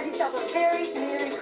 Have yourself a very Merry